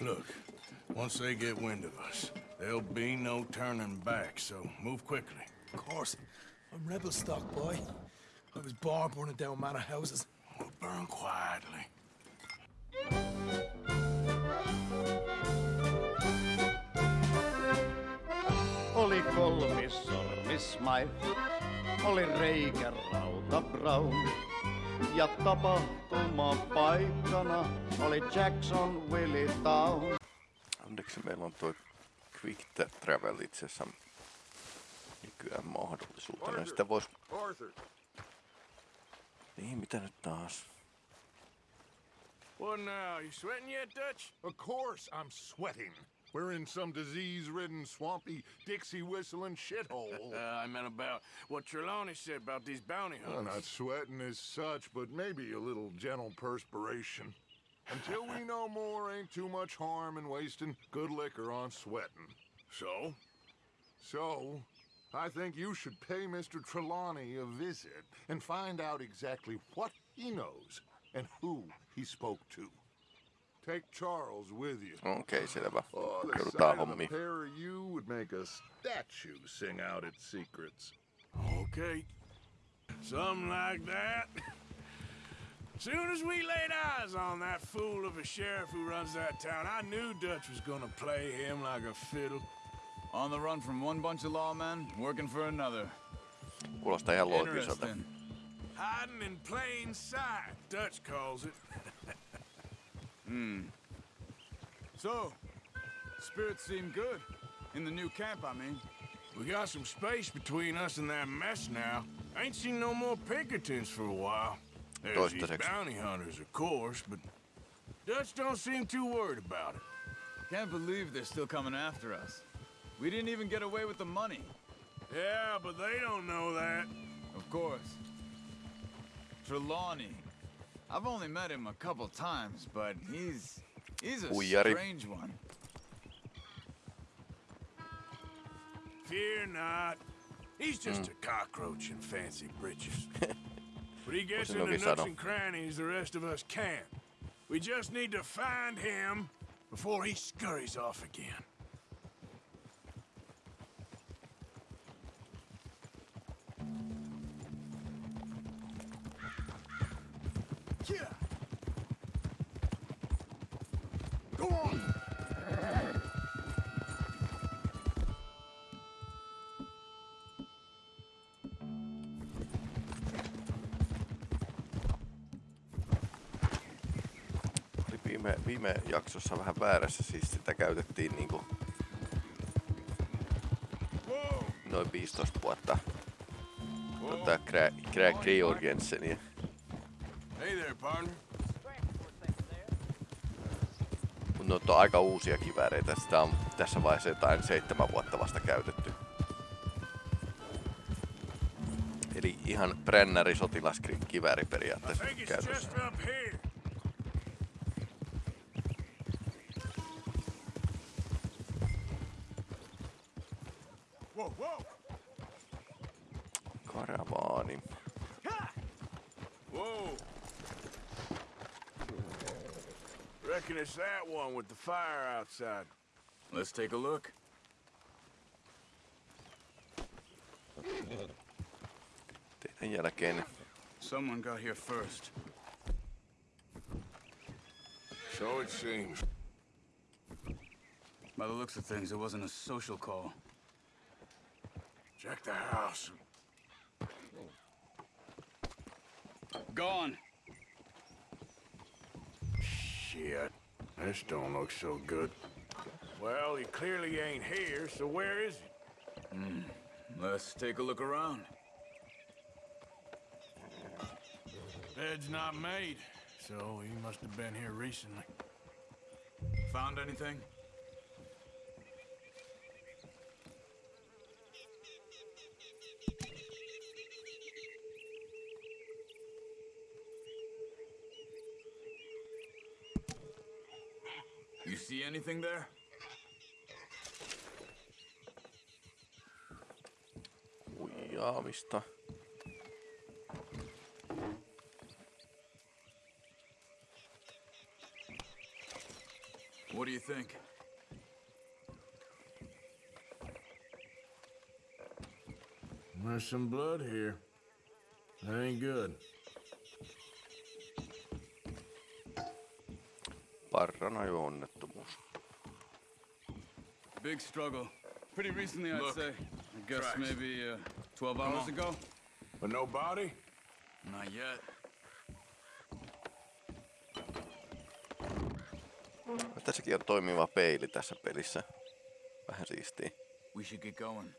Look, once they get wind of us, there'll be no turning back, so move quickly. Of course. I'm rebel stock, boy. I was born burning down manor houses. We'll burn quietly. Oli kolmissormismail, oli reikä rauta Brown. Ja tapahtuma paikkana oli Jackson Willie Town. Onneksi meillä on tuo Quick Travel itse asiassa nykyään mahdollisuutena. Sitä vois... Arthur, Niin, mitä nyt taas? What now? You sweating yet, Dutch? of course I'm sweating. We're in some disease-ridden, swampy, Dixie-whistling shithole. Uh, I meant about what Trelawney said about these bounty well, hunters. not sweating as such, but maybe a little gentle perspiration. Until we know more, ain't too much harm in wasting good liquor on sweating. So? So, I think you should pay Mr. Trelawney a visit and find out exactly what he knows and who he spoke to. Take Charles with you. Okei, okay, selvä. Oh, the Joudutaan sight of the pair of you would make a statue sing out its secrets. Okay. Something like that. Soon as we laid eyes on that fool of a sheriff who runs that town, I knew Dutch was gonna play him like a fiddle. On the run from one bunch of lawmen, working for another. Kuulostaa ihan loogiselta. Interesting. Hiding in plain sight, Dutch calls it. Hmm. So, spirits seem good. In the new camp, I mean. We got some space between us and that mess now. Ain't seen no more Pinkertons for a while. There's these bounty hunters, of course, but Dutch don't seem too worried about it. Can't believe they're still coming after us. We didn't even get away with the money. Yeah, but they don't know that. Of course. Trelawney. I've only met him a couple times, but he's... He's a Huijari. strange one. Fear not. He's just a cockroach in fancy breeches. but he gets Voisin into toki nooks and crannies the rest of us can't. We just need to find him before he scurries off again. Viime, jaksossa vähän väärässä, siis sitä käytettiin niinku noin 15 vuotta. Tota, Gra- Georgensenia. Hey there, partner. Mut ne on aika uusia kivääreitä. Sitä on tässä vaiheessa jotain seitsemän vuotta vasta käytetty. Eli ihan brännäri sotilaskivääri periaatteessa käytössä. The fire outside. Let's take a look. Teidän jälkeen Someone got here first. So it seems. By the looks of things, it wasn't a social call. Check the house. Gone. This don't look so good. Well, he clearly ain't here, so where is he? Hmm, let's take a look around. Bed's not made, so he must have been here recently. Found anything? You see anything there? huijaamista. What do you think? There's some blood here. That ain't good. Parranajo-onnettomuus. Big struggle. Pretty recently, I'd Look, say. I guess tracks. maybe uh, 12 Come hours on. ago. But no body? Not yet. Tässäkin on toimiva peili tässä pelissä. Vähän siistiä. We should get going.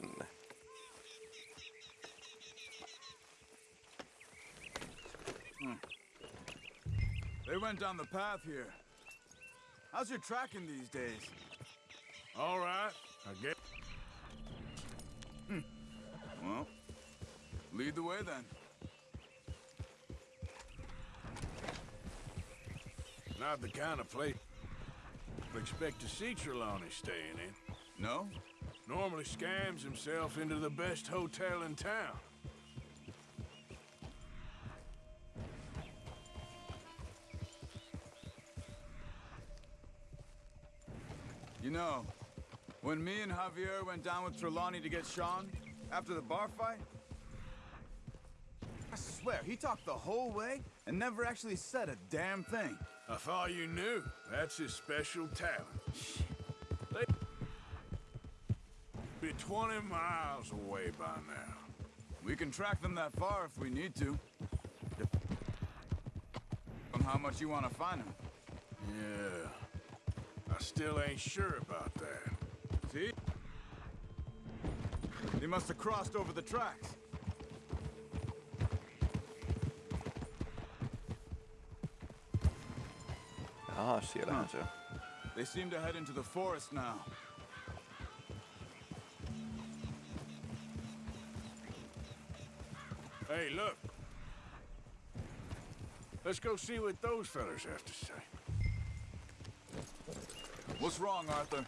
Päättyy tähän. Hmm. They went down the path here. How's your tracking these days? All right, I guess. Hmm. Well, lead the way then. Not the kind of place you expect to see Trelawney staying in. No? Normally scams himself into the best hotel in town. You know, when me and Javier went down with Trelawney to get Sean, after the bar fight, I swear, he talked the whole way and never actually said a damn thing. I thought you knew. That's his special talent. 20 miles away by now. We can track them that far if we need to. On how much you want to find them. Yeah. I still ain't sure about that. See? They must have crossed over the tracks. Aha, siellähän se on. They seem to head into the forest now. Hey, look. Let's go see what those fellers have to say. What's wrong, Arthur?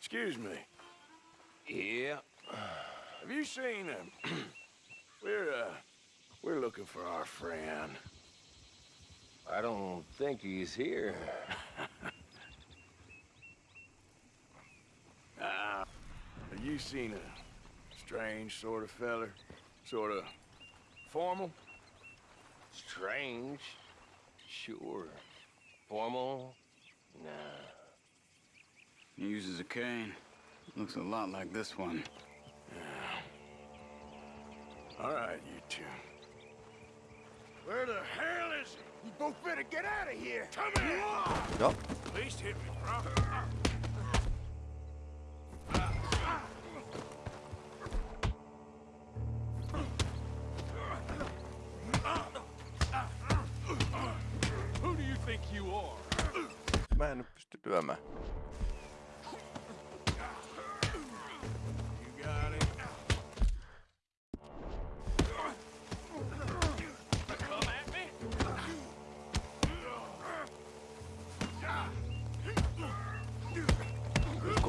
Excuse me. Yeah. Have you seen him? we're, uh, we're looking for our friend. I don't think he's here. Ah, have you seen a strange sort of feller? Sort of formal? Strange? Sure. Formal? Nah. He uses a cane. Looks a lot like this one. Yeah. All right, you two. Where the hell is he? You both better get out of here. Come here. Joo, At least hit me, bro.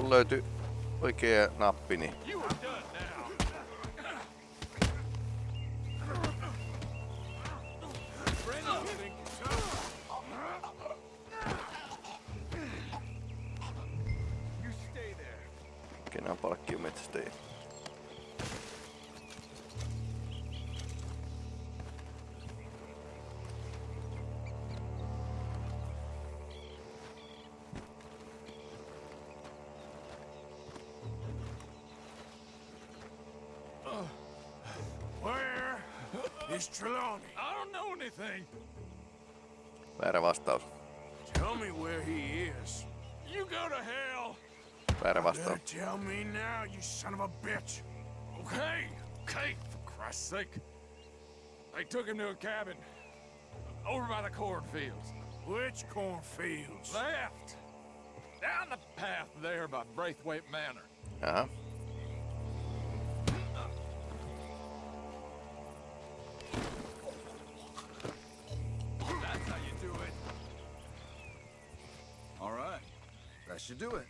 Kun löytyy oikea nappi, niin is Trelawney? I don't know anything. Väärä vastaus. Tell me where he is. You go to hell. Väärä Better vastaus. tell me now, you son of a bitch. Okay, okay, for Christ's sake. They took him to a cabin over by the cornfields. Which cornfields? Left. Down the path there by Braithwaite Manor. Jaha. Should do it.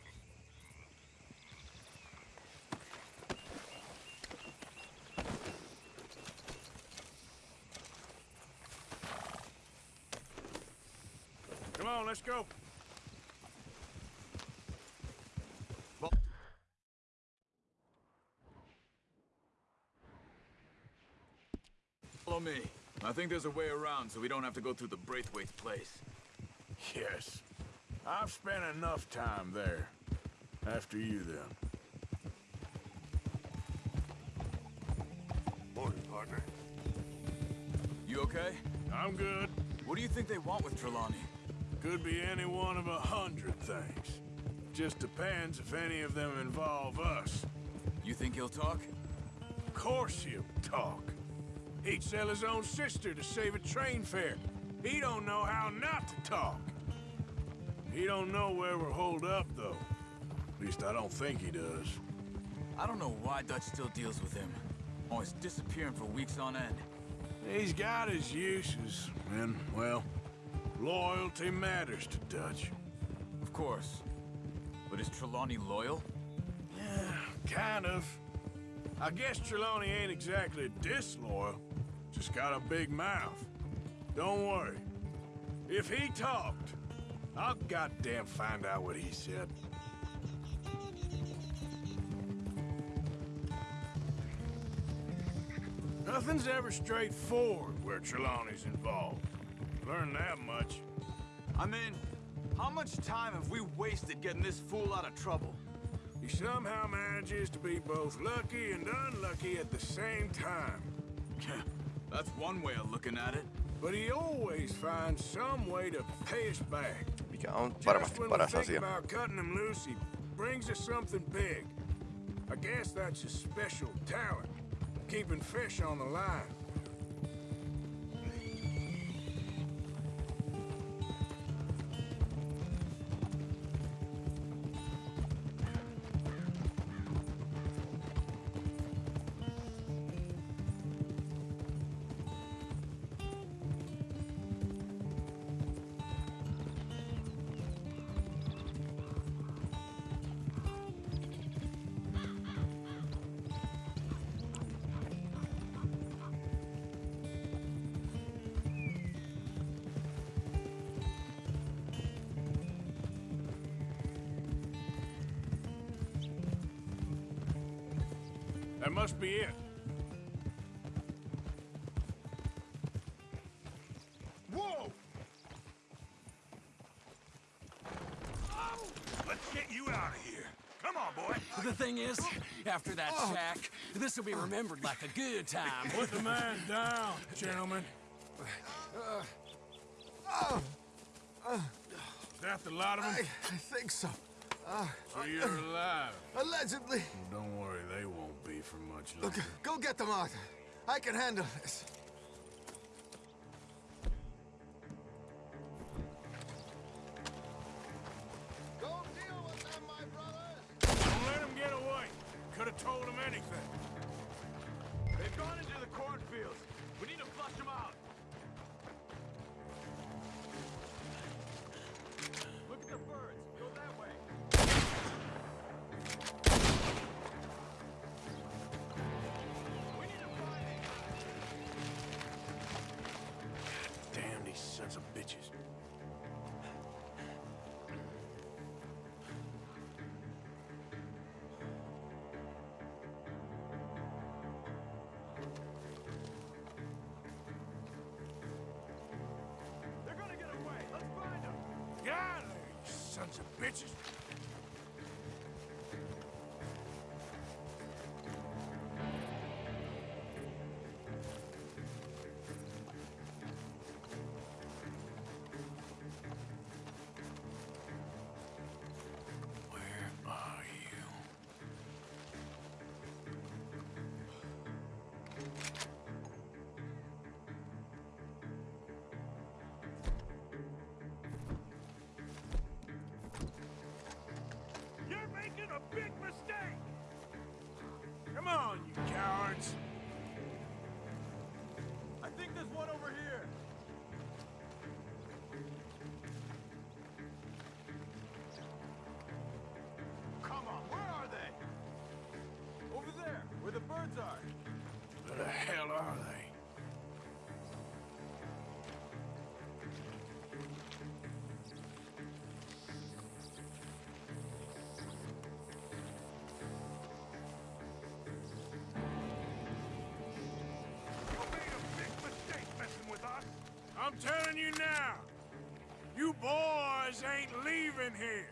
Come on, let's go. Follow me. I think there's a way around so we don't have to go through the Braithwaite place. Yes. I've spent enough time there. After you, then. Morning, partner. You okay? I'm good. What do you think they want with Trelawney? Could be any one of a hundred things. Just depends if any of them involve us. You think he'll talk? Of course he'll talk. He'd sell his own sister to save a train fare. He don't know how not to talk. He don't know where we're holed up, though. At least I don't think he does. I don't know why Dutch still deals with him. Oh, Always disappearing for weeks on end. He's got his uses, and, well, loyalty matters to Dutch. Of course. But is Trelawney loyal? Yeah, kind of. I guess Trelawney ain't exactly disloyal. Just got a big mouth. Don't worry. If he talked, I'll goddamn find out what he said. Nothing's ever straightforward where Trelawney's involved. Learn that much. I mean, how much time have we wasted getting this fool out of trouble? He somehow manages to be both lucky and unlucky at the same time. That's one way of looking at it. But he always finds some way to pay us back. Mikä on varmasti paras asia. about cutting him loose, he brings us something big. I guess that's his special talent, keeping fish on the line. That must be it. Whoa! Let's get you out of here. Come on, boy. The thing is, after that shack, this will be remembered like a good time. Put the man down, gentlemen. uh uh Is that the lot of them? I think so. So you're alive. Allegedly. Look, go get them out. I can handle this. big mistake! I'm telling you now, you boys ain't leaving here.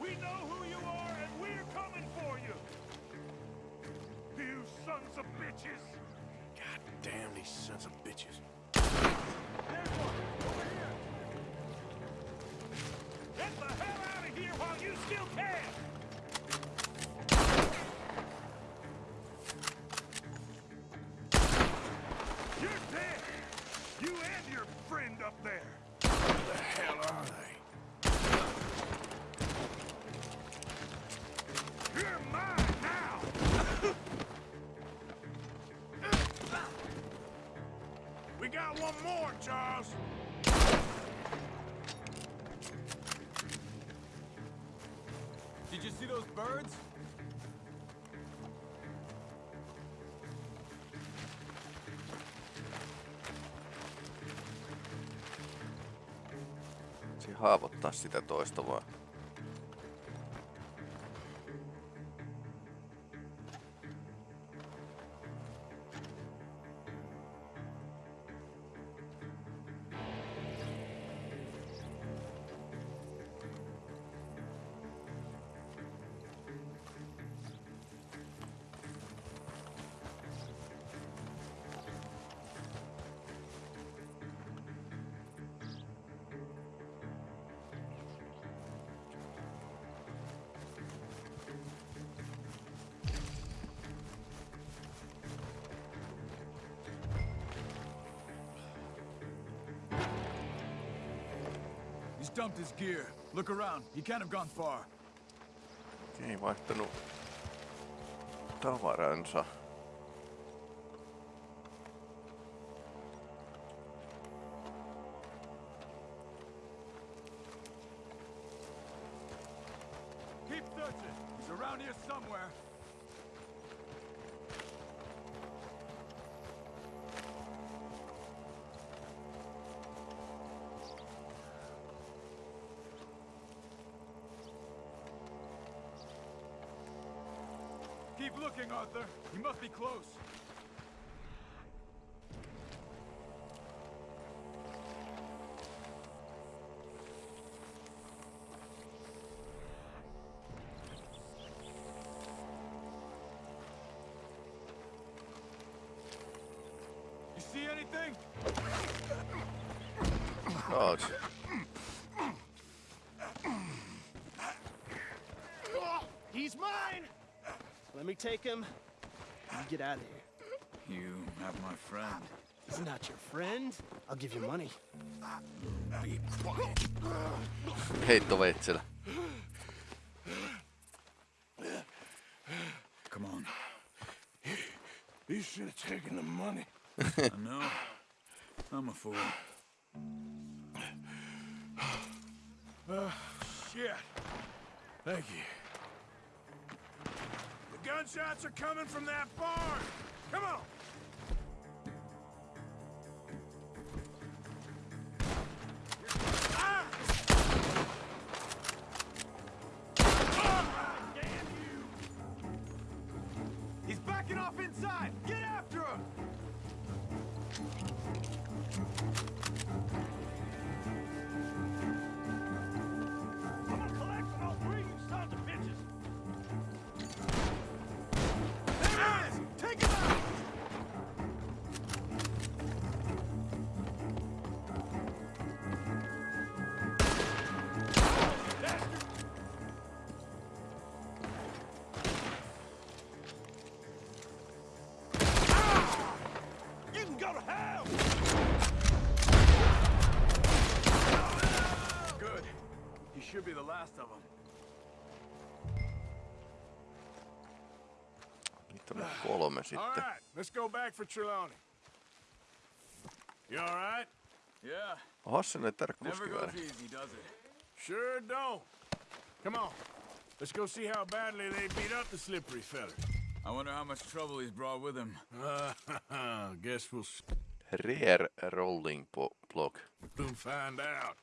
We know who you are, and we're coming for you! You sons of bitches! God damn these sons of bitches. Friend up there! Who the hell are they? You're mine now! We got one more, Charles. Did you see those birds? Haavoittaa sitä toista vaan. Dumped his gear. Look around. He can't have gone far. Ei vaihtanut tavaransa. Must be close. You see anything? Taas. He's mine! Let me take him. You get out of here. You have my friend. He's not your friend. I'll give you money. Be quiet. Heittoveitsellä. Come on. You should have taken the money. I know. I'm a fool. Ah, shit. Thank you. Gunshots are coming from that barn. Come on. Tarkkuuskivääri. goes easy, does it? Sure don't. Come on. Let's go see how badly they beat up the slippery feller. I wonder how much trouble he's brought with him. Uh, guess we'll Rear rolling po- block. soon find out.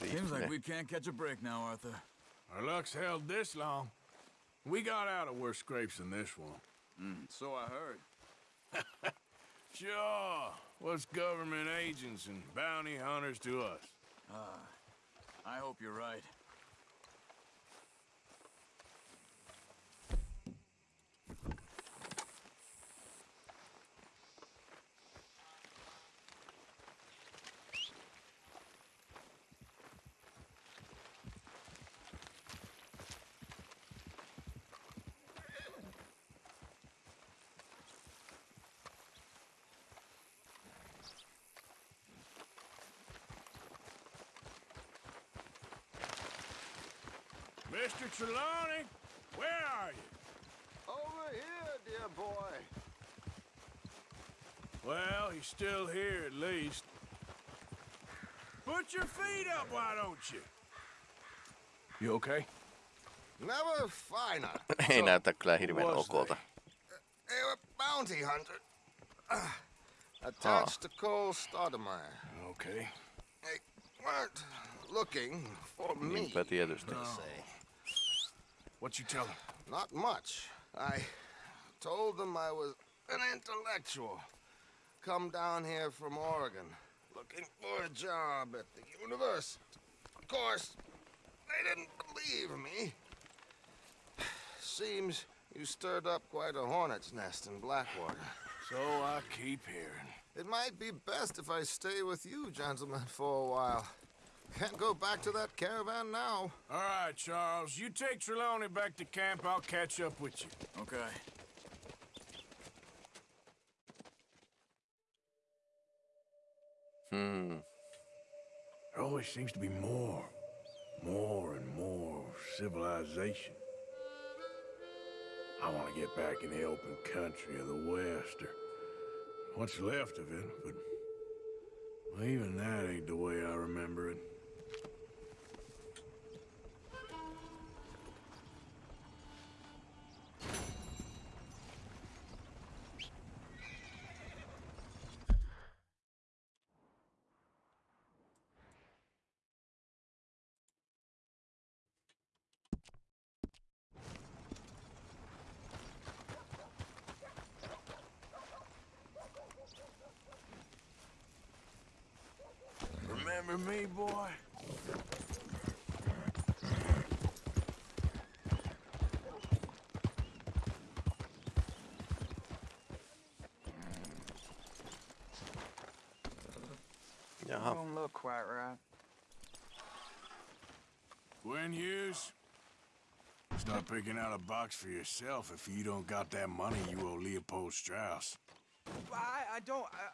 Seems like we can't catch a break now, Arthur. Our luck's held this long. We got out of worse scrapes than this one. Mm, so I heard. Sure. What's government agents and bounty hunters to us? Ah, I hope you're right. Mr. Trelawney, where are you? Over here, dear boy. Well, he's still here at least. Put your feet up, why don't you? You okay? Never finer. Ei näytä kyllä hirveän was okolta. They were bounty hunter. Uh, attached to Cole Stoudemire. Okay. They weren't looking for me, Niinpä tietysti. they say. What you tell him? Not much. I told them I was an intellectual. Come down here from Oregon, looking for a job at the university. Of course, they didn't believe me. Seems you stirred up quite a hornet's nest in Blackwater. So I keep hearing. It might be best if I stay with you, gentlemen, for a while. Can't go back to that caravan now. All right, Charles. You take Trelawney back to camp. I'll catch up with you. Okay. Hmm. There always seems to be more, more and more civilization. I want to get back in the open country of the West, or what's left of it, but well, even that ain't the way I remember it. Me, boy? Jaha. Don't look quite right. Gwen Hughes? Start picking out a box for yourself if you don't got that money you owe Leopold Strauss. I, I don't. I,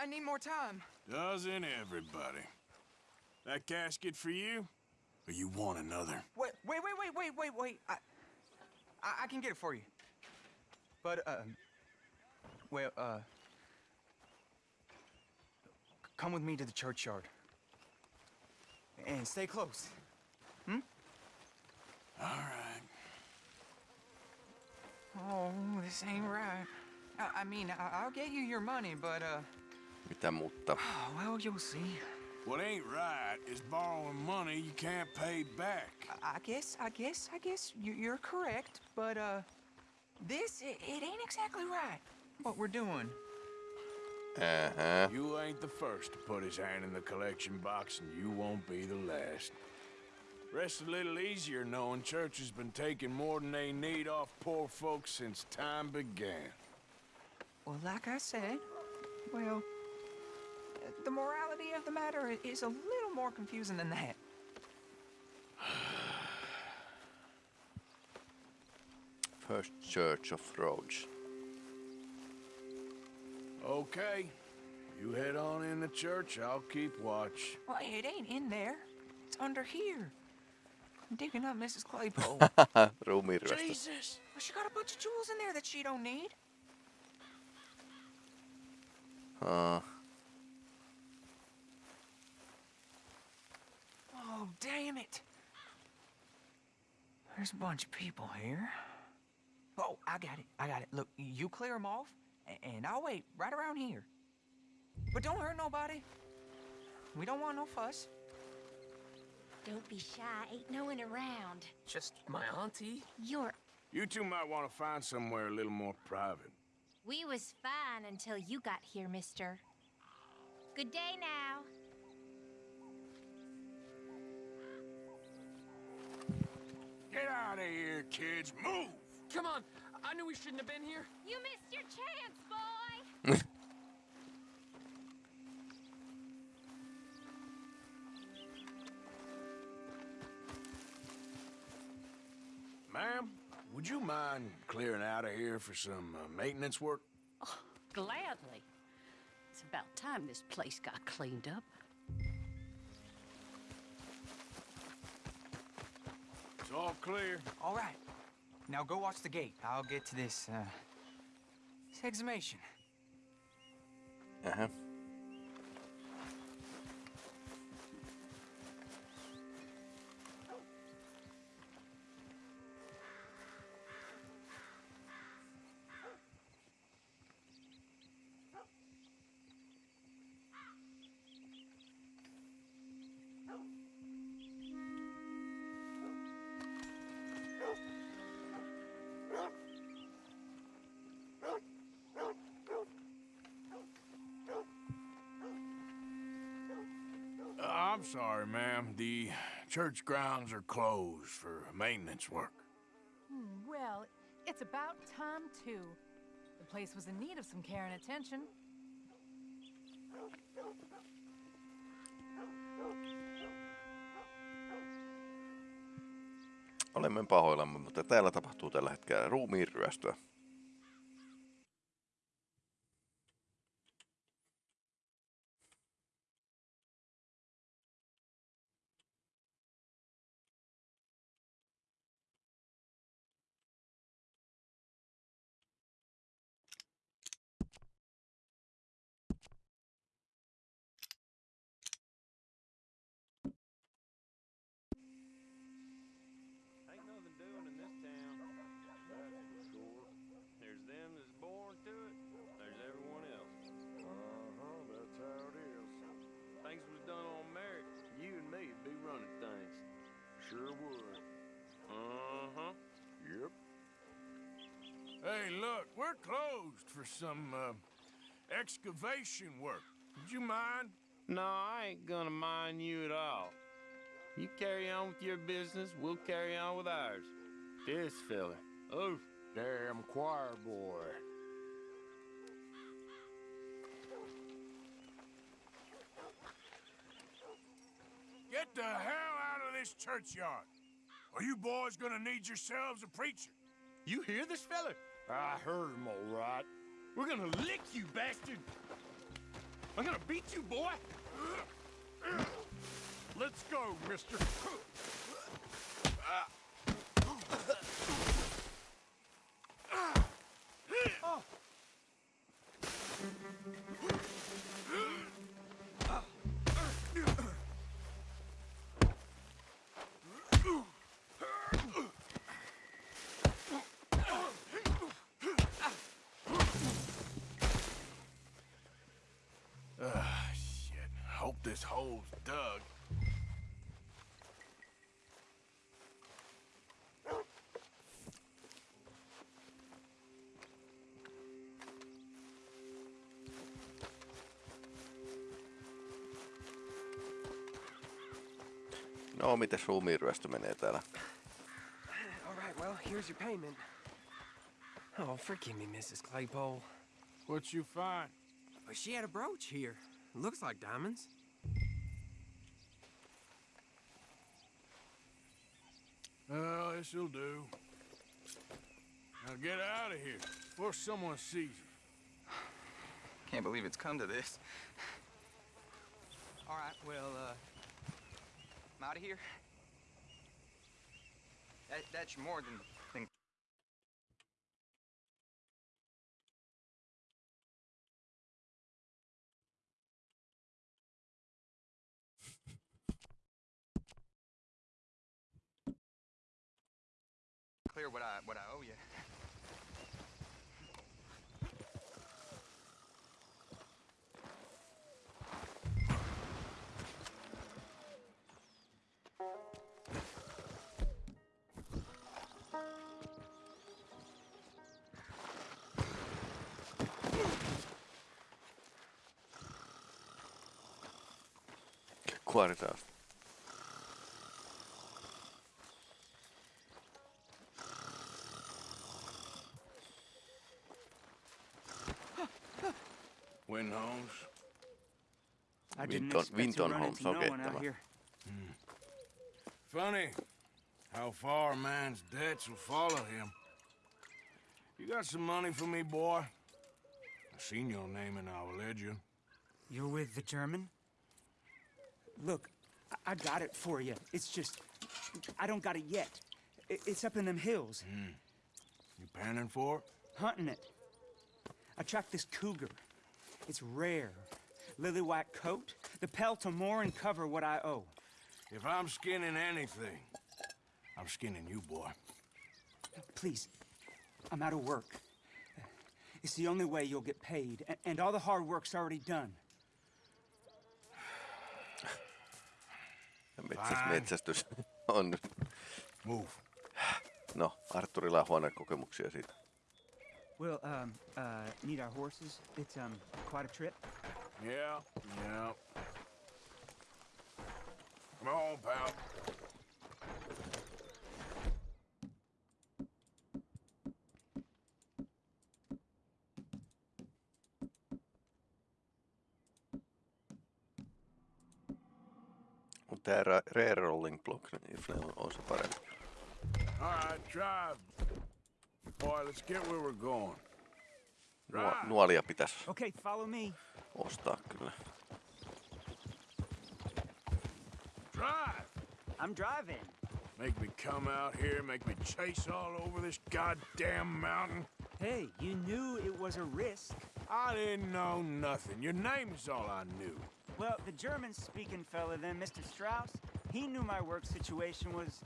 I, need more time. Doesn't everybody? That casket for you? Or you want another? Wait, wait, wait, wait, wait, wait, wait. I, I, I can get it for you. But, uh, well, uh, come with me to the churchyard. And stay close. Hmm? All right. Oh, this ain't right. I, I mean, I, I'll get you your money, but, uh, Mitä mutta? oh, well, you'll see. What ain't right is borrowing money you can't pay back. I, I guess, I guess, I guess you, you're correct, but, uh, this, it, it ain't exactly right, what we're doing. Uh-huh. You ain't the first to put his hand in the collection box, and you won't be the last. Rest a little easier knowing church has been taking more than they need off poor folks since time began. Well, like I said, well, the morality of the matter is a little more confusing than that. First Church of Rhodes. Okay. You head on in the church, I'll keep watch. Well, it ain't in there. It's under here. I'm digging up Mrs. Claypole. Ruumiinryöstö. Jesus! Well, she got a bunch of jewels in there that she don't need. Uh, Oh, damn it. There's a bunch of people here. Oh, I got it. I got it. Look, you clear them off, and I'll wait right around here. But don't hurt nobody. We don't want no fuss. Don't be shy. Ain't no one around. Just my auntie? You're... You two might want to find somewhere a little more private. We was fine until you got here, mister. Good day now. Get out of here, kids. Move! Come on. I knew we shouldn't have been here. You missed your chance, boy! Ma'am, would you mind clearing out of here for some uh, maintenance work? Gladly. It's about time this place got cleaned up. It's all clear. All right. Now go watch the gate. I'll get to this, uh, this exhumation. Aha. I'm sorry, ma'am. The church grounds are closed for maintenance work. Hmm, well, it's about time, too. The place was in need of some care and attention. Olemme pahoillamme, mutta täällä tapahtuu tällä hetkellä ruumiinryöstöä. Ain't some uh, excavation work. Would you mind? No, I ain't gonna mind you at all. You carry on with your business, we'll carry on with ours. This fella. Oh, damn choir boy. Get the hell out of this churchyard. Are you boys gonna need yourselves a preacher? You hear this fella? I heard him all right. We're gonna lick you, bastard! I'm gonna beat you, boy! Let's go, mister. This hole's dug. No, mites ruumiinryöstö menee täällä? All right, well, here's your payment. Oh, forgive me, Mrs. Claypole. What'd you find? Well, she had a brooch here. Looks like diamonds. Oh, this'll do. Now get out of here before someone sees you. Can't believe it's come to this. All right, well, uh, I'm out of here. That, that's more than, than clear what I what I owe you. Quite enough. I didn't Winton, expect to Winton run Holmes into no one out kettävä. here. Hmm. Funny how far a man's debts will follow him. You got some money for me, boy? I seen your name in our ledger. You're with the German? Look, I, I got it for you. It's just, I don't got it yet. I- it's up in them hills. Hmm. You panning for it? Hunting it. I tracked this cougar. It's rare. Lily white coat, the pelt to more and cover what I owe. If I'm skinning anything, I'm skinning you, boy. Please, I'm out of work. It's the only way you'll get paid, and, and all the hard work's already done. Metsäs, metsästys on. Move. No, Arturilla on huonekokemuksia siitä. We'll, um, uh, need our horses. It's, um, quite a trip. Yeah, yeah. Come on, pal. Mutta tää ra- rare rolling block, niin on, on se parempi. All right, drive. Boy, let's get where we're going. Nuo, nuolia pitäisi Okay, follow me. ostaa kyllä. Drive! I'm driving. Make me come out here, make me chase all over this goddamn mountain. Hey, you knew it was a risk. I didn't know nothing. Your name's all I knew. Well, the German-speaking fella then, Mr. Strauss, he knew my work situation was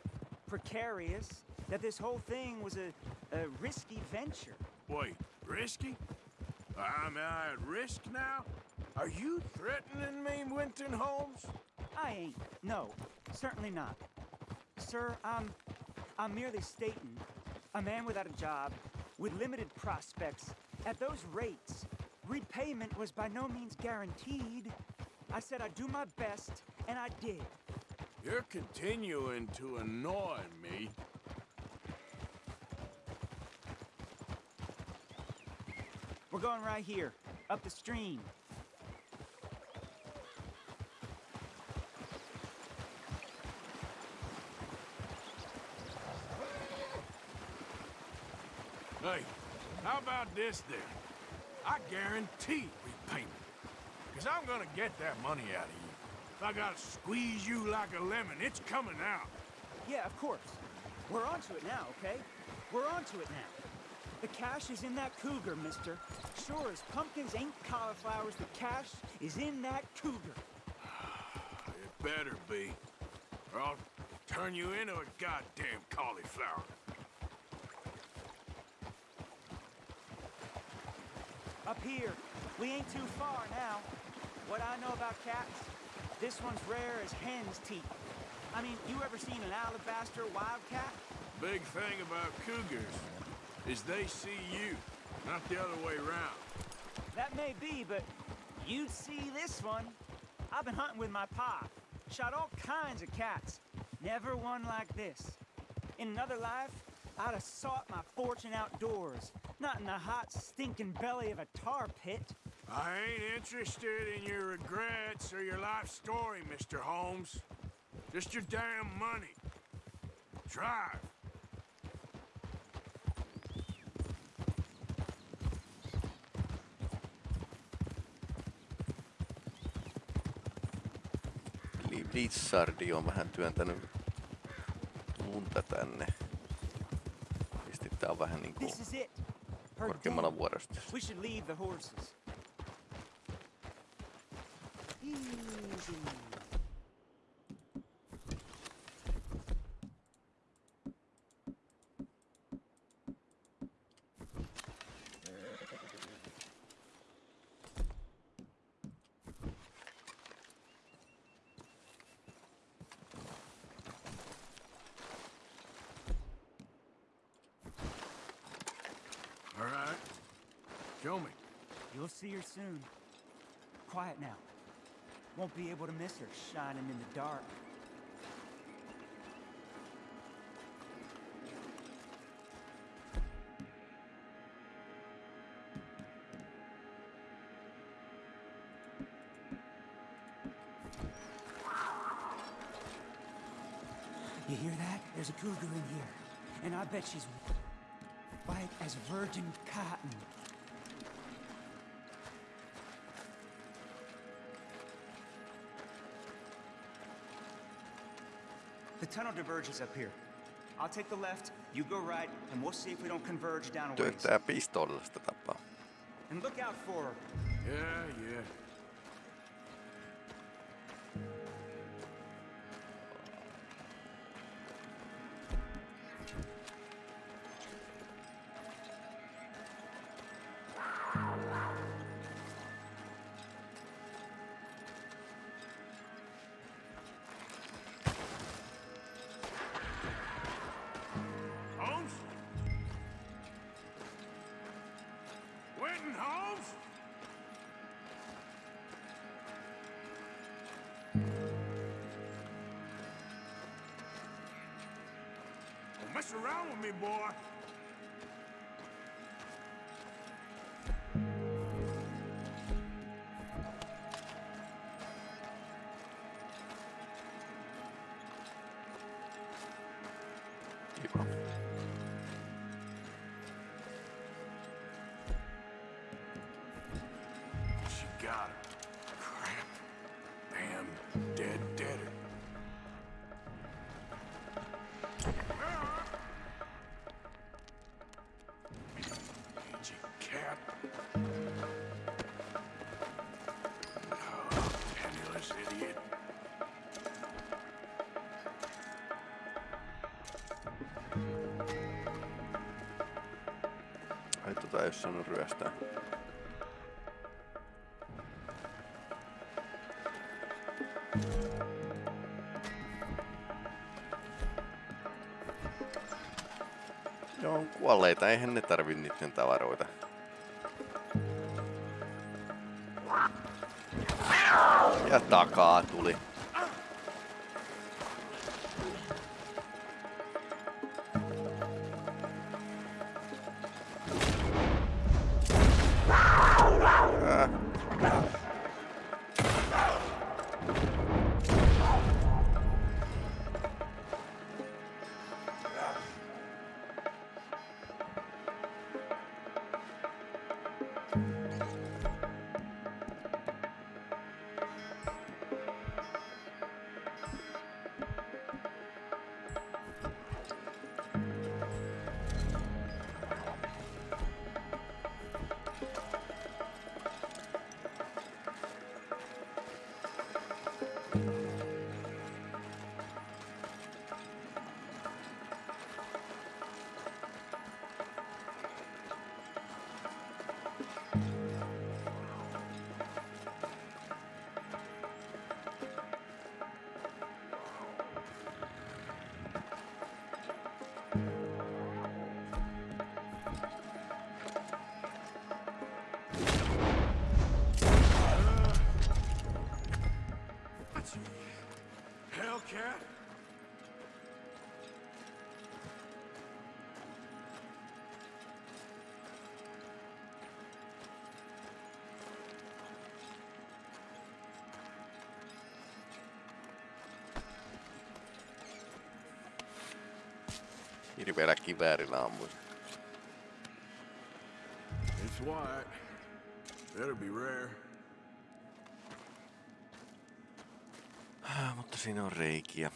precarious, that this whole thing was a, a risky venture. Wait, risky? Am I at risk now? Are you threatening me, Winton Holmes? I ain't. No, certainly not. Sir, I'm... I'm merely stating, a man without a job, with limited prospects, at those rates, repayment was by no means guaranteed. I said I'd do my best, and I did. You're continuing to annoy me. We're going right here, up the stream. Hey, how about this then? I guarantee repayment. Because I'm gonna get that money out of you. If I gotta squeeze you like a lemon, it's coming out. Yeah, of course. We're onto it now, okay? We're onto it now. The cash is in that cougar, mister. Sure as pumpkins ain't cauliflowers, the cash is in that cougar. It better be. Or I'll turn you into a goddamn cauliflower. Up here, we ain't too far now. What I know about cats, this one's rare as hen's teeth. I mean, you ever seen an alabaster wildcat? Big thing about cougars is they see you, not the other way around. That may be, but you'd see this one. I've been hunting with my pa. Shot all kinds of cats. Never one like this. In another life, I'd have sought my fortune outdoors, not in the hot, stinking belly of a tar pit. I ain't interested in your regrets or your life story, Mr. Holmes. Just your damn money. Drive. Blizzardi on vähän työntänyt lunta tänne. Tietysti tää on vähän niinku This is it. Her korkeammalla den. vuorosta. We should leave the horses. Easy. All right. Show me. You'll see her soon. Quiet now. Won't be able to miss her shining in the dark. You hear that? There's a cougar in here. And I bet she's white as virgin cotton. Tunnel diverges up here. I'll take the left, you go right, and we'll see if we don't converge down a ways. Työttää pistoolilla sitä tapaa. And look out for her. Yeah, yeah. Holmes? Don't mess around with me, boy. Tota oo saanut ryöstää. Joo, kuolleita, eihän ne tarvi niiden tavaroita. Ja takaa Hirveellä kiväärillä ammuin. It's white. Better be rare. Ah, mutta siinä on reikiä.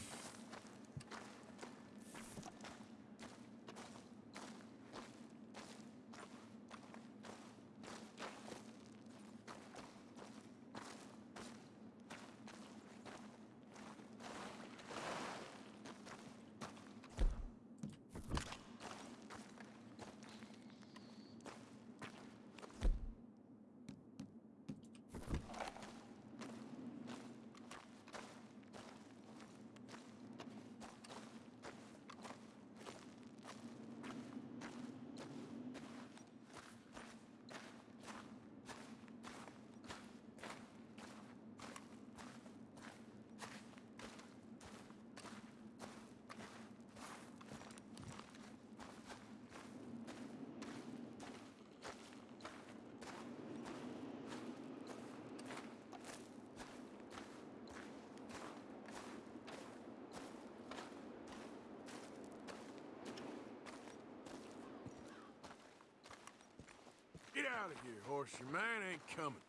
Horse. Your man ain't coming.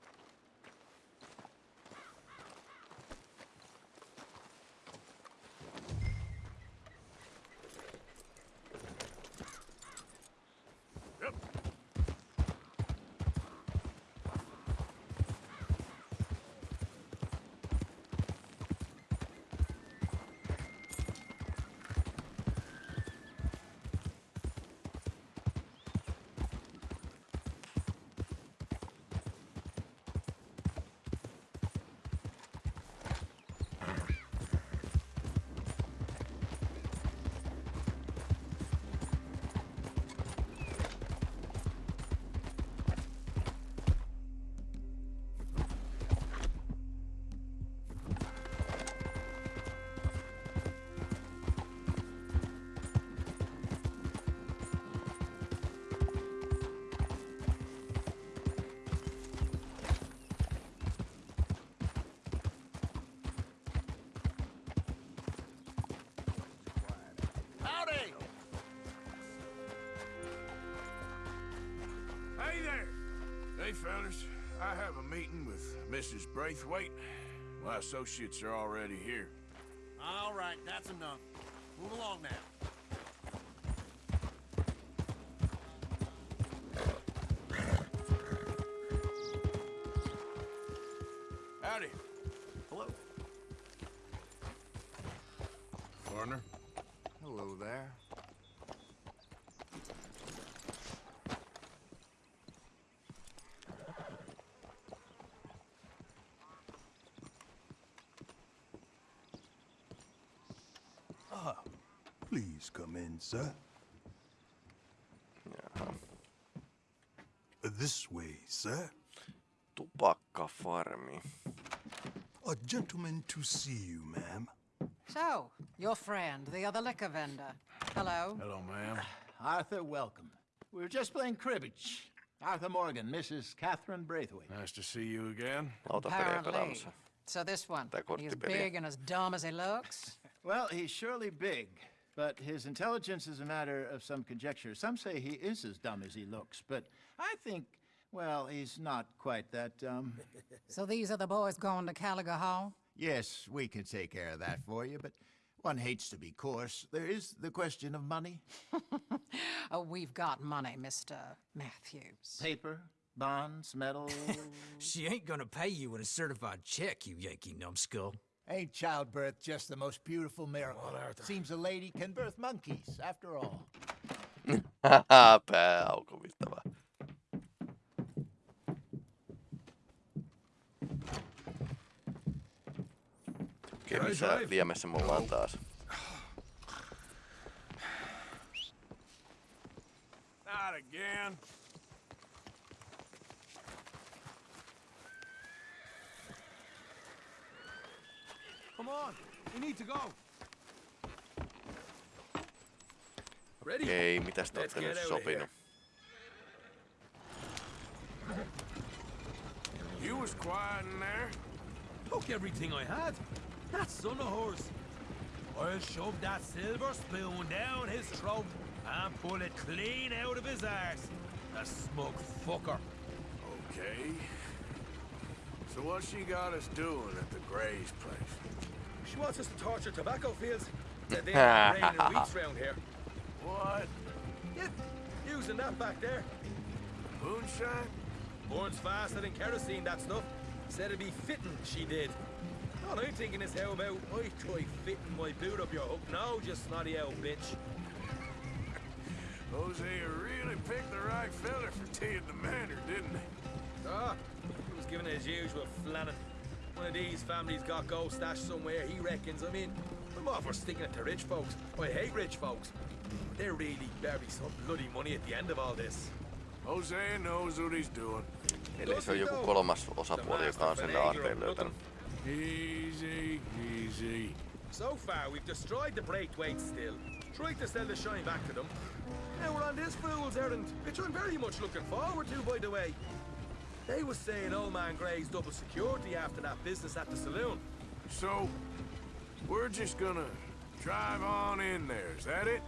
Hey, fellas. I have a meeting with Mrs. Braithwaite. My associates are already here. All right, that's enough. Move along now. Please come in, sir. This way, sir. Tupakkafarmi. A gentleman to see you, ma'am. So, your friend, the other liquor vendor. Hello. Hello, ma'am. Uh, Arthur, welcome. We were just playing cribbage. Arthur Morgan, Mrs. Catherine Braithwaite. Nice to see you again. Apparently. So this one, he's big and as dumb as he looks? Well, he's surely big, but his intelligence is a matter of some conjecture. Some say he is as dumb as he looks, but I think, well, he's not quite that dumb. So these are the boys going to Caliga Hall? yes, we can take care of that for you, but one hates to be coarse. There is the question of money. Oh, we've got money, Mr. Matthews. Paper, bonds, metal. She ain't gonna pay you with a certified check, you Yankee numbskull. Ain't childbirth just the most beautiful miracle? Earth. Seems a lady can birth monkeys, after all. Pää aukomittava. Okei, Drive, missä drive. liemessä me ollaan taas? Not again. Come on, we need to go. Okei, mitäs te ootte nyt sopinut? You was quiet in there. Took everything I had. That son of horse. I'll shove that silver spoon down his throat and pull it clean out of his arse. The smug fucker. Okay. So what she got us doing at the Gray's place? She wants us to torture tobacco fields. They they ain't raining weeds round here. What? Yeah, using that back there. Moonshine? Burns faster than kerosene, that stuff. Said it'd be fitting, she did. All I'm thinking is how about I try fitting my boot up your hook now, you snotty old bitch. Hosea really picked the right fella for tea at the manor, didn't he? Ah, he was giving it his usual flannin. One of these families got gold stashed somewhere, he reckons. I mean, I'm all for sticking it to rich folks. I hate rich folks. But there really better be some bloody money at the end of all this. Hosea knows what he's doing. Eli se on joku kolmas osapuoli, joka on sen aarteen löytänyt. Easy, easy. So far, we've destroyed the Braithwaite still. Tried to sell the shine back to them. Now we're on this fool's errand, which I'm very much looking forward to, by the way. They were saying old man Gray's double security after that business at the saloon. So, we're just gonna drive on in there, is that it?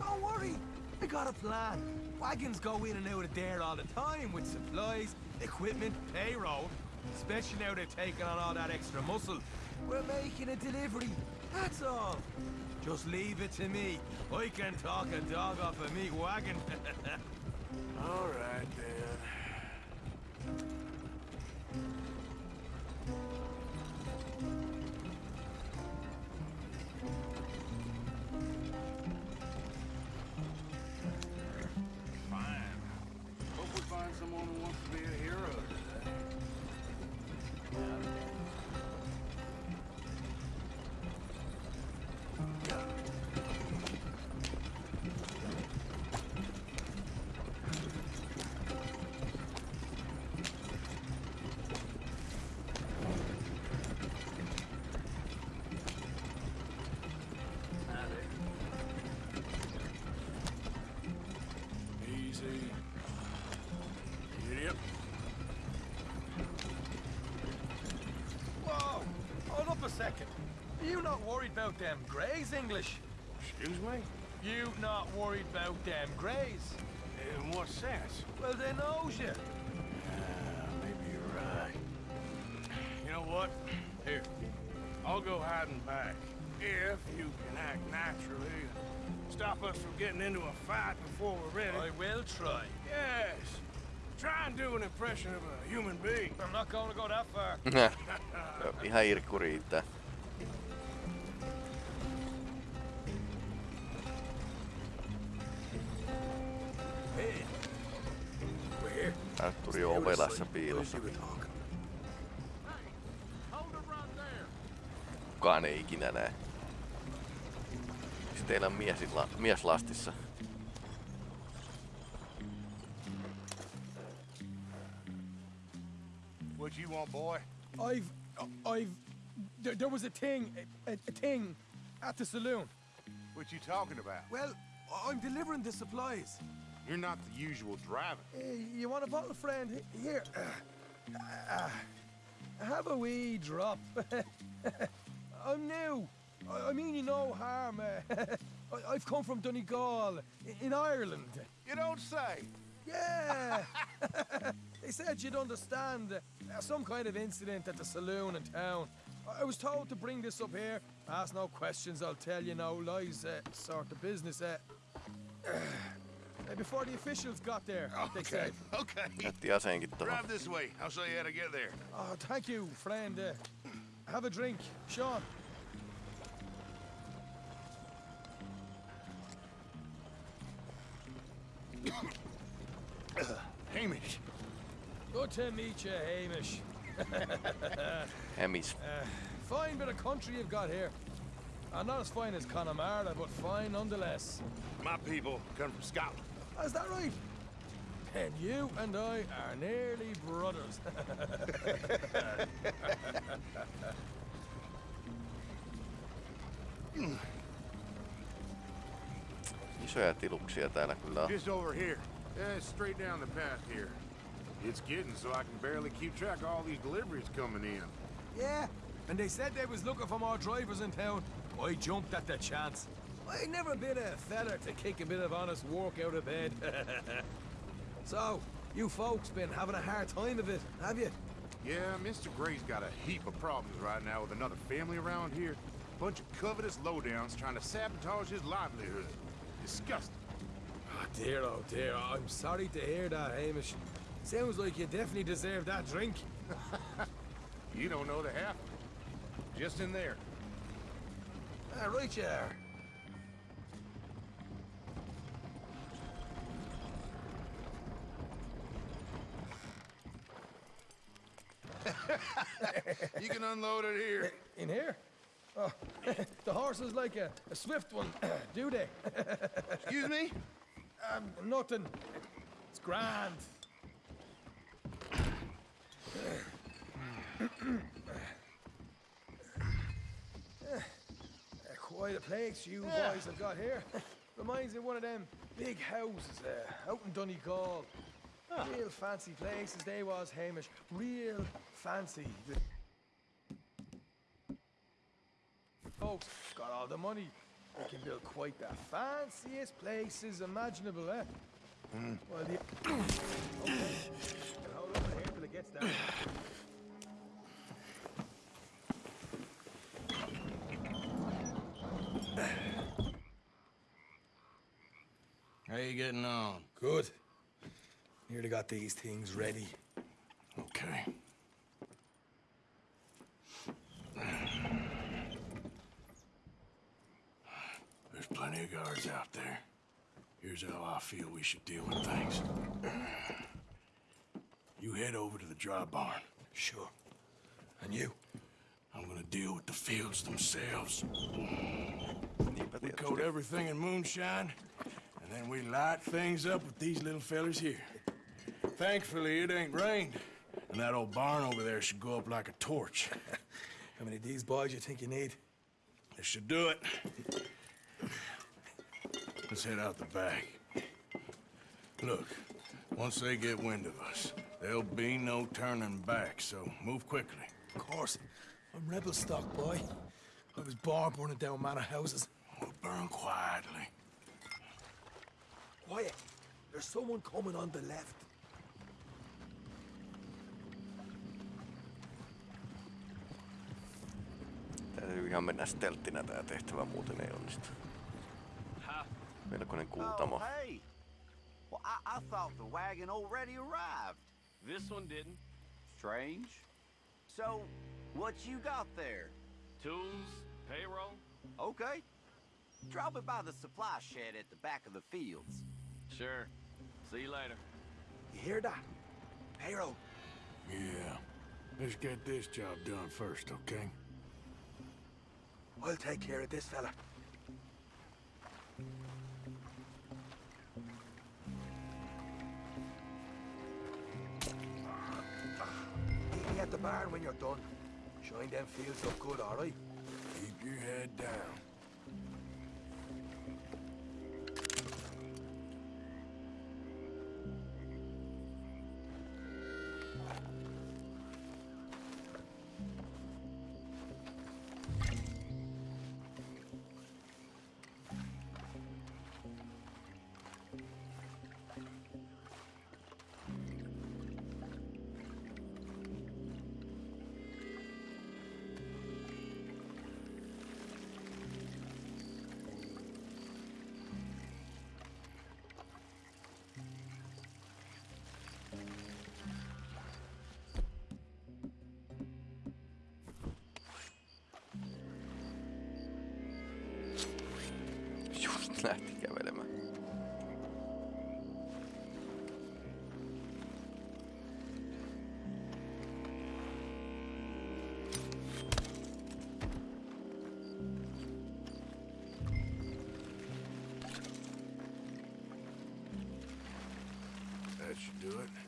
Don't worry. I got a plan. Wagons go in and out of there all the time with supplies, equipment, payroll. Especially now they're taking on all that extra muscle. We're making a delivery, that's all. Just leave it to me. I can talk a dog off a meat wagon. All right, then. Greys, English? Excuse me? You not worried about them greys? In what sense? Well, they knows you. Ah, maybe you're right. You know what? Here. I'll go hiding back. If you can act naturally and stop us from getting into a fight before we're ready. I will try. Yes. Try and do an impression of a human being. I'm not going to go that far. Joo, Ihan irkku riittää. Artturi on ovelassa piilossa. Kukaan ei ikinä näe. Siis teillä on mies, mies lastissa. What you want, boy? I've, I've, there, there was a thing, a, a thing, at the saloon. What you talking about? Well, I'm delivering the supplies. You're not the usual driver. You want a bottle, friend? Here. Uh, have a wee drop. I'm new. I, I mean you no harm. uh, I, I've come from Donegal, in Ireland. You don't say. Yeah. they said you'd understand. Uh, some kind of incident at the saloon in town. I- I was told to bring this up here. Ask no questions, I'll tell you no lies. Uh, sort of business. Uh, uh, before the officials got there, they Okay, said. okay. Jätti aseenkin tuohon. Drive this way. I'll show you how to get there. Oh, thank you, friend. Uh, have a drink, Sean. Hamish. Good to meet you, Hamish. Hemis. Uh, fine bit of country you've got here. Uh, not as fine as Connemara, but fine nonetheless. My people come from Scotland. Oh, is that right? And you and I are nearly brothers. Isoja tiluksia täällä kyllä on. Just over here. Yeah, straight down the path here. It's getting so I can barely keep track of all these deliveries coming in. yeah, and they said they was looking for more drivers in town. I jumped at the chance. I never been a feller to kick a bit of honest work out of bed. so, you folks been having a hard time of it, have you? Yeah, Mr. Gray's got a heap of problems right now with another family around here. Bunch of covetous lowdowns trying to sabotage his livelihood. Disgusting. Oh dear, oh dear. I'm sorry to hear that, Hamish. Sounds like you definitely deserve that drink. You don't know the half. of it. Just in there. Ah, right you are. you can unload it here. In here? Oh, the horse is like a, a swift one, do they? Excuse me? Um, nothing. It's grand. Quite a place you Yeah. boys have got here. Reminds me of one of them big houses uh, out in Donegal. Real fancy places they was, Hamish. Real fancy. The folks got all the money. They can build quite the fanciest places imaginable, eh? Hmm. Well, the... okay. I'll hold on here till it gets down. How you getting on? Good. Nearly got these things ready. Okay. There's out there. Here's how I feel we should deal with things. You head over to the dry barn. Sure. And you? I'm gonna deal with the fields themselves. We coat everything in moonshine, and then we light things up with these little fellers here. Thankfully, it ain't rained, and that old barn over there should go up like a torch. How many of these boys you think you need? This should do it. Let's head out the back. Look, once they get wind of us, there'll be no turning back, so move quickly. Of course. I'm rebel stock, boy. I was born burning down manor houses. We'll burn quietly. Quiet. There's someone coming on the left. Täytyy ihan mennä stelttinä tää tehtävä, muuten ei onnistu. Melkoinen kuutamo. Oh, hey! Well, I, I thought the wagon already arrived. This one didn't. Strange. So, what you got there? Tools, payroll. Okay. Drop it by the supply shed at the back of the fields. Sure. See you later. You hear that? Payroll. Yeah. Let's get this job done first, okay? I'll take care of this fella. The barn when you're done. Shine them fields up good, all right? Keep your head down. Should do it.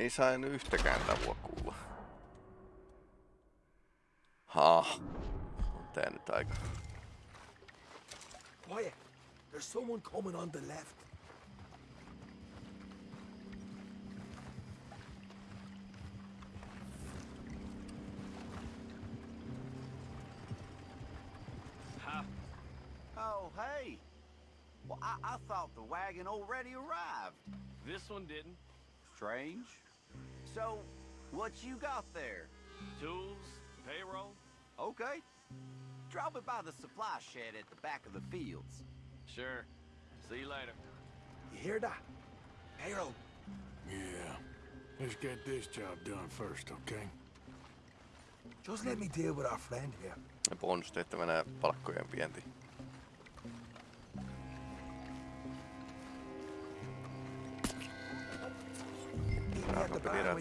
Ei saa en yhtäkään tavua kuulla. Ha. On tää nyt aika. Quiet. There's someone coming on the left. Ha! Oh, hey! Well, I, I thought the wagon already arrived. This one didn't. Strange. So, what you got there? Tools, payroll. Okay. Drop it by the supply shed at the back of the fields. Sure. See you later. You hear that? Payroll. Yeah. Let's get this job done first, okay? Just let me deal with our friend here. Bonustehtävänä palkkojen pienti.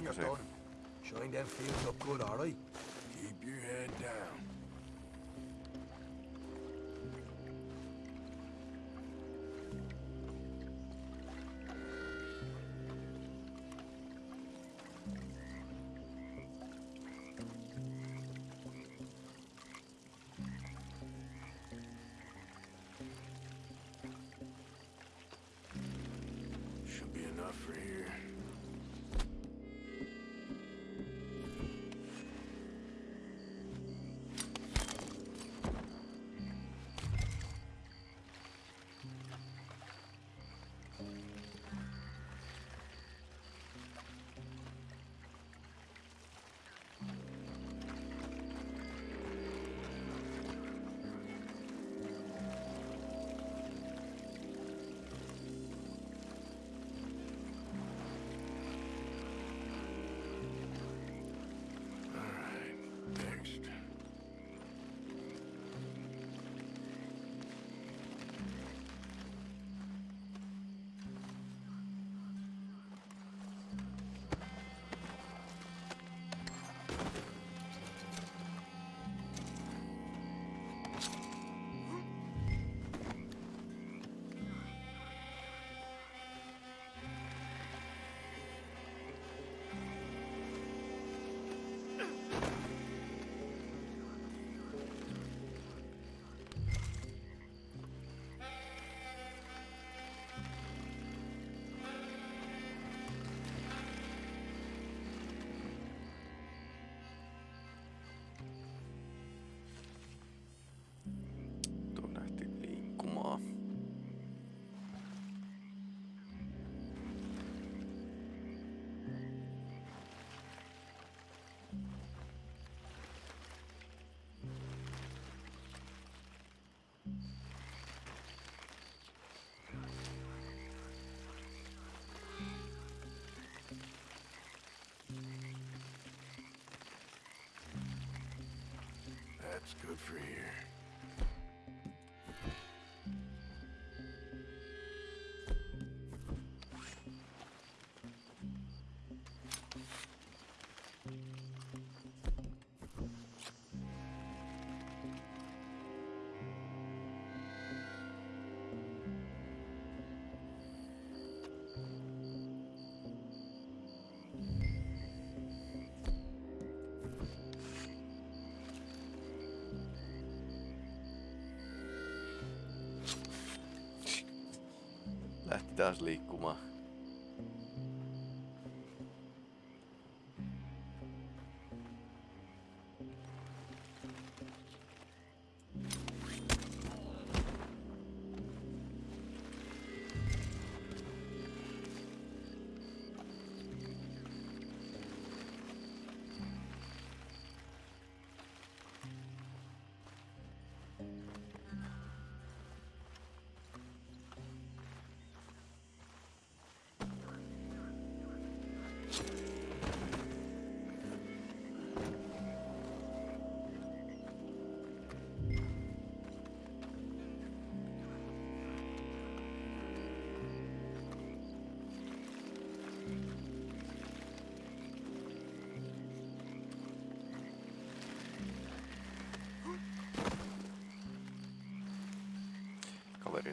Barn you're done. Shine them fields up good, all right? That's good for here. Taas liikkumaan.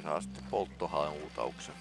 Saa sitten polttohautauksen.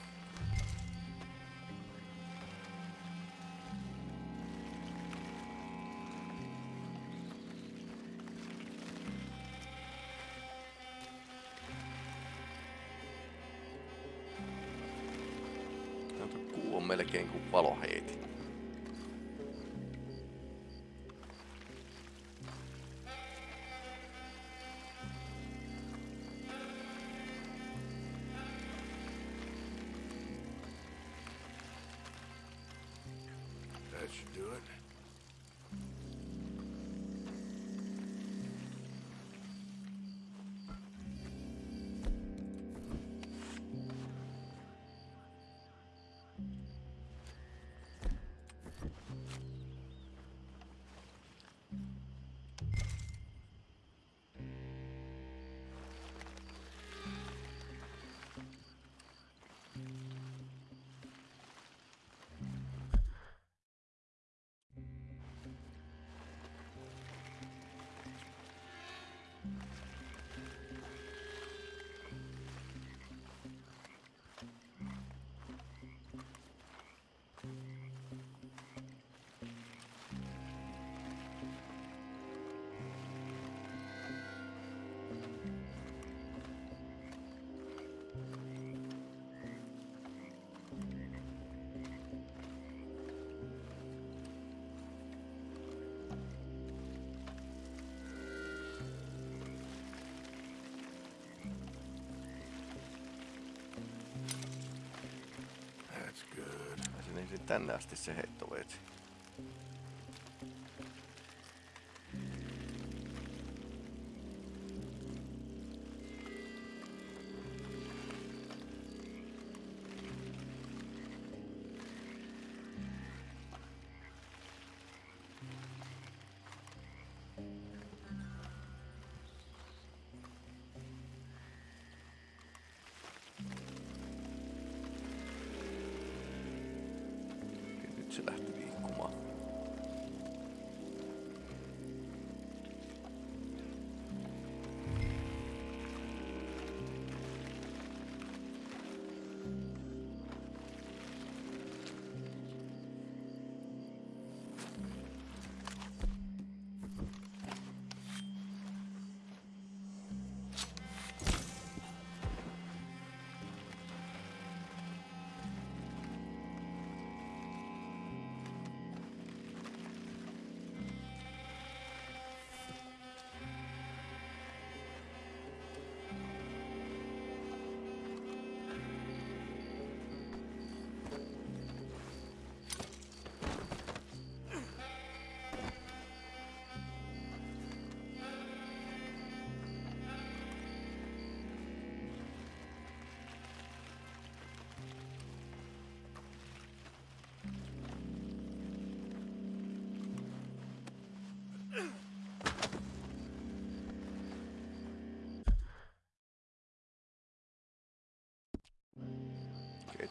Tänne asti se heittoveitsi.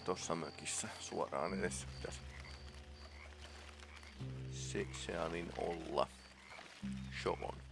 Tossa mökissä suoraan edessä pitäisi se, seanin olla. Shovon.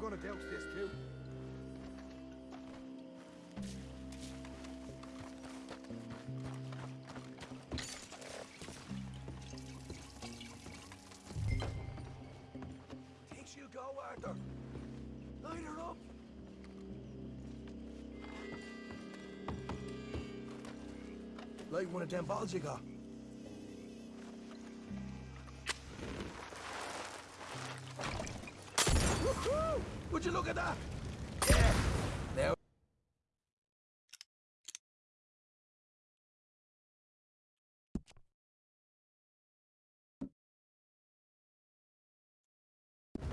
I'm gonna douse this too. Think she'll go, Arthur? Light her up. Like one of them bottles you got. Yeah. Now.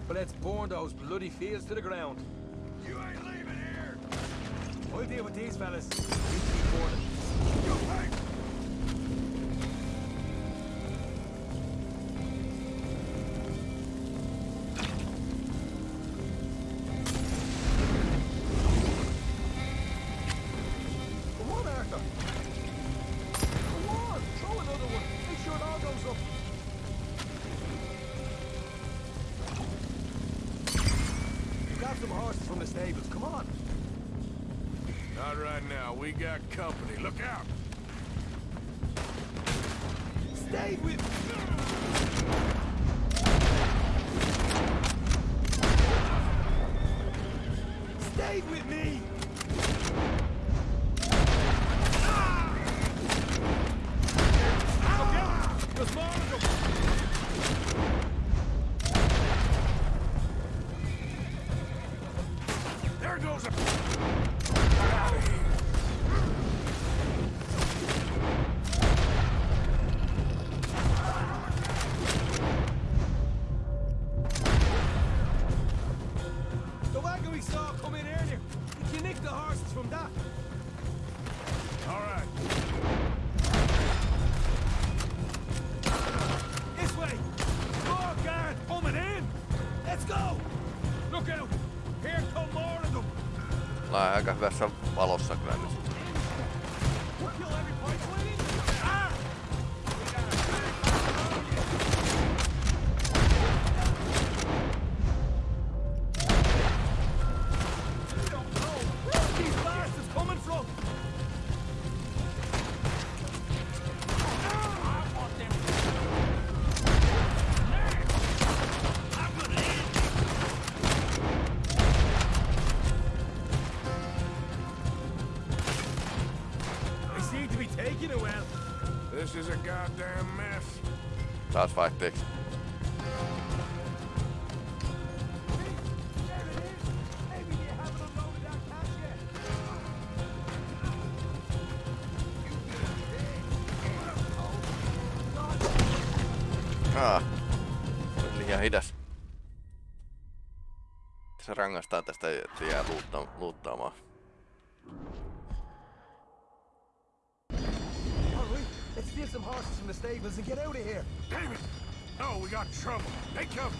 But let's burn those bloody fields to the ground. You ain't leaving here! I'll deal with these fellas. You keep. You company. ours from that. All right. This way. More guard coming in. Let's go. Look out. Here come more of them. Mä aika hyvässä valossa kyllä. rangaistaan tästä, että jää luutta, luuttaamaan. Let's steal some horses from the stables and get out of here. Damn it! No, we got trouble. They come.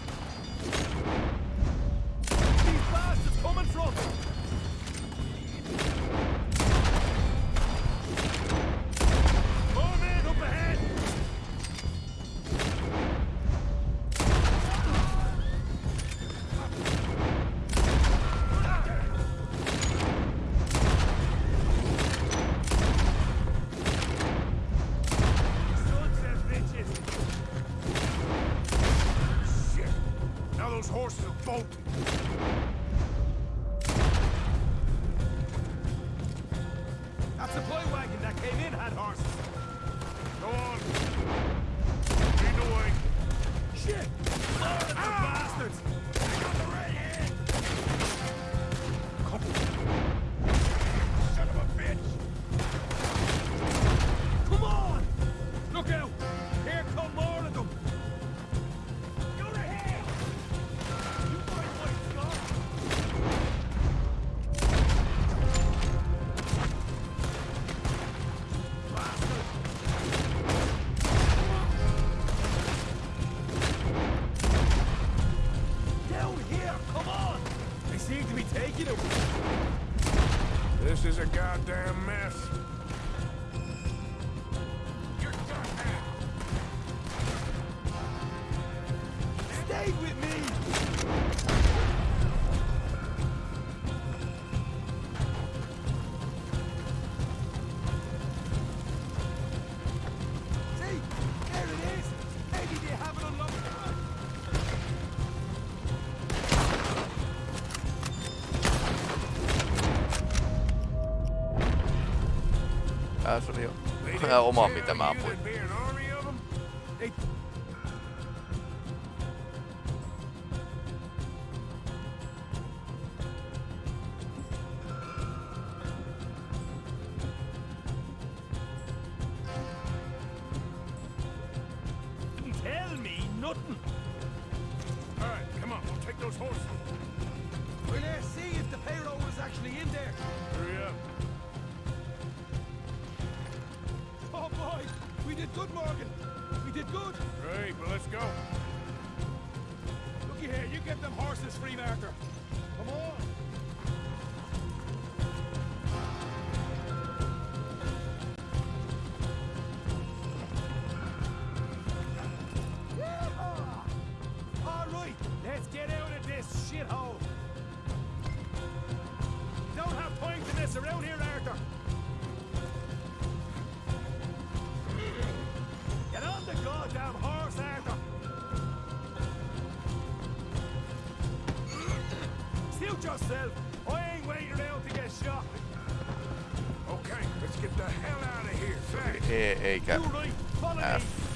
ja oma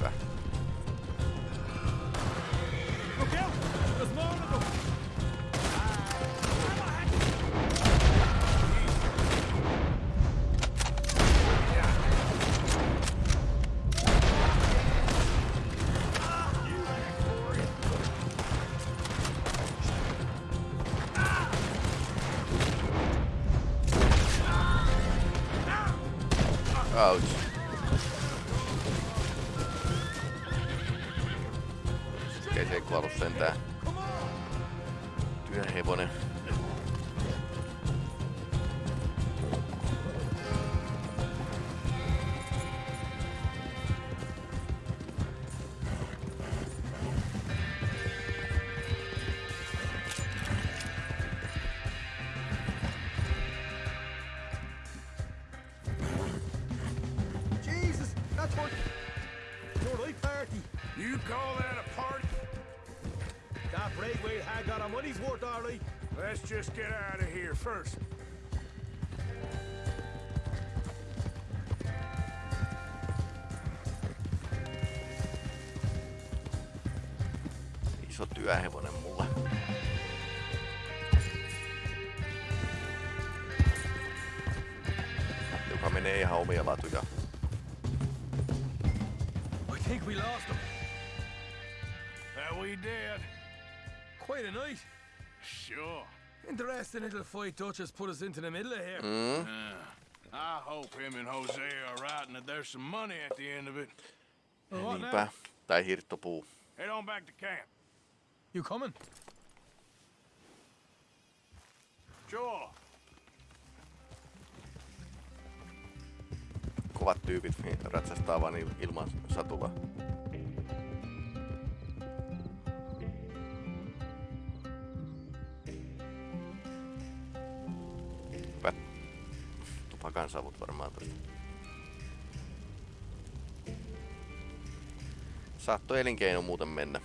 F. first. Iso työhevonen Little fight Dutch has put us into the middle of here. Mm. Uh, I hope him and Jose are right and that there's some money at the end of it. Well, Niinpä. Tai hirttopuu. Head on back to camp. You coming? Sure. Kovat tyypit niin ratsastaa vaan il- ilman satula. Tupakan savut varmaan tosta. Saattoi elinkeino muuten mennä.